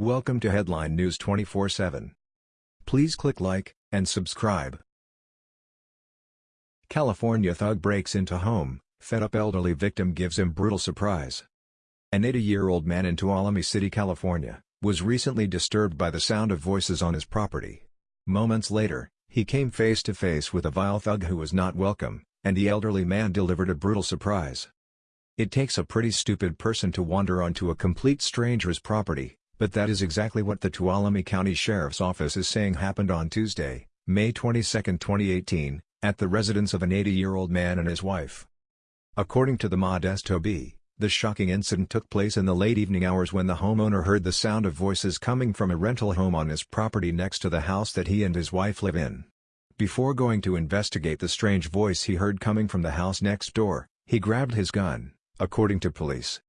Welcome to Headline News 24/7. Please click like and subscribe. California thug breaks into home, fed-up elderly victim gives him brutal surprise. An 80-year-old man in Tuolumne City, California, was recently disturbed by the sound of voices on his property. Moments later, he came face to face with a vile thug who was not welcome, and the elderly man delivered a brutal surprise. It takes a pretty stupid person to wander onto a complete stranger's property, but that is exactly what the Tuolumne County Sheriff's Office is saying happened on Tuesday, May 22, 2018, at the residence of an 80-year-old man and his wife. According to the Modesto Bee, the shocking incident took place in the late evening hours when the homeowner heard the sound of voices coming from a rental home on his property next to the house that he and his wife live in. Before going to investigate the strange voice he heard coming from the house next door, he grabbed his gun, according to police.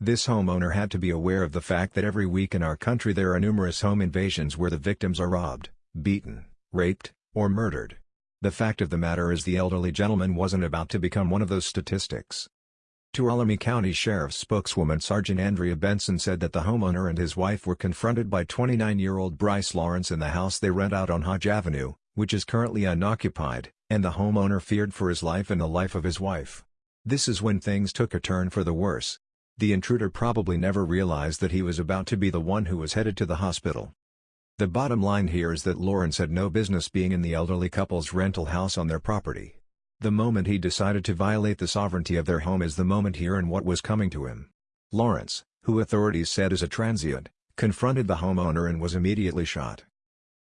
This homeowner had to be aware of the fact that every week in our country there are numerous home invasions where the victims are robbed, beaten, raped, or murdered. The fact of the matter is the elderly gentleman wasn't about to become one of those statistics. Tuolumne County Sheriff's spokeswoman Sergeant Andrea Benson said that the homeowner and his wife were confronted by 29-year-old Bryce Lawrence in the house they rent out on Hodge Avenue, which is currently unoccupied, and the homeowner feared for his life and the life of his wife. This is when things took a turn for the worse. The intruder probably never realized that he was about to be the one who was headed to the hospital. The bottom line here is that Lawrence had no business being in the elderly couple's rental house on their property. The moment he decided to violate the sovereignty of their home is the moment here and what was coming to him. Lawrence, who authorities said is a transient, confronted the homeowner and was immediately shot.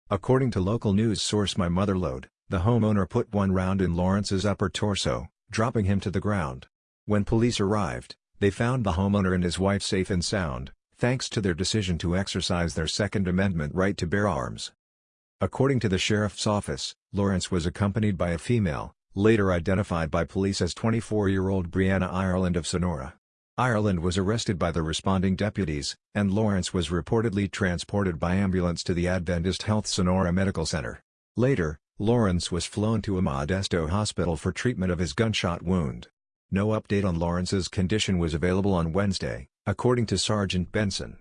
According to local news source My Motherlode, the homeowner put one round in Lawrence's upper torso, dropping him to the ground. When police arrived, they found the homeowner and his wife safe and sound, thanks to their decision to exercise their Second Amendment right to bear arms. According to the sheriff's office, Lawrence was accompanied by a female, later identified by police as 24-year-old Brianna Ireland of Sonora. Ireland was arrested by the responding deputies, and Lawrence was reportedly transported by ambulance to the Adventist Health Sonora Medical Center. Later, Lawrence was flown to a Modesto hospital for treatment of his gunshot wound. No update on Lawrence's condition was available on Wednesday, according to Sergeant Benson.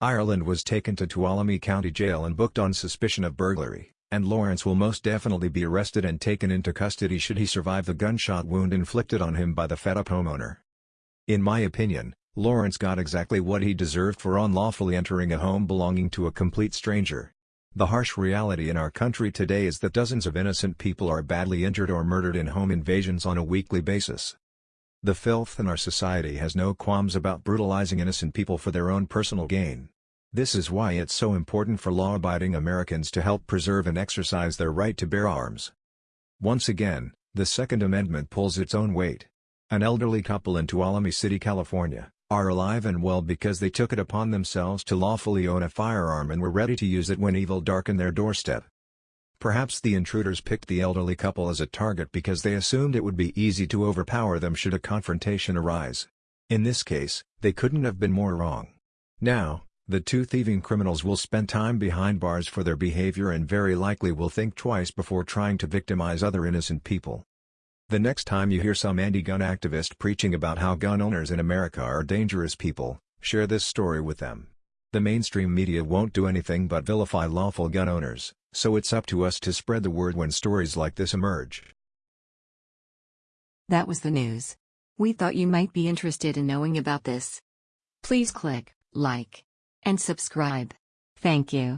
Ireland was taken to Tuolumne County Jail and booked on suspicion of burglary and Lawrence will most definitely be arrested and taken into custody should he survive the gunshot wound inflicted on him by the fed-up homeowner. In my opinion, Lawrence got exactly what he deserved for unlawfully entering a home belonging to a complete stranger. The harsh reality in our country today is that dozens of innocent people are badly injured or murdered in home invasions on a weekly basis. The filth in our society has no qualms about brutalizing innocent people for their own personal gain. This is why it's so important for law-abiding Americans to help preserve and exercise their right to bear arms. Once again, the Second Amendment pulls its own weight. An elderly couple in Tuolumne City, California, are alive and well because they took it upon themselves to lawfully own a firearm and were ready to use it when evil darkened their doorstep. Perhaps the intruders picked the elderly couple as a target because they assumed it would be easy to overpower them should a confrontation arise. In this case, they couldn't have been more wrong. Now, the two thieving criminals will spend time behind bars for their behavior and very likely will think twice before trying to victimize other innocent people. The next time you hear some anti-gun activist preaching about how gun owners in America are dangerous people, share this story with them. The mainstream media won't do anything but vilify lawful gun owners, so it's up to us to spread the word when stories like this emerge. That was the news. We thought you might be interested in knowing about this. Please click like and subscribe. Thank you.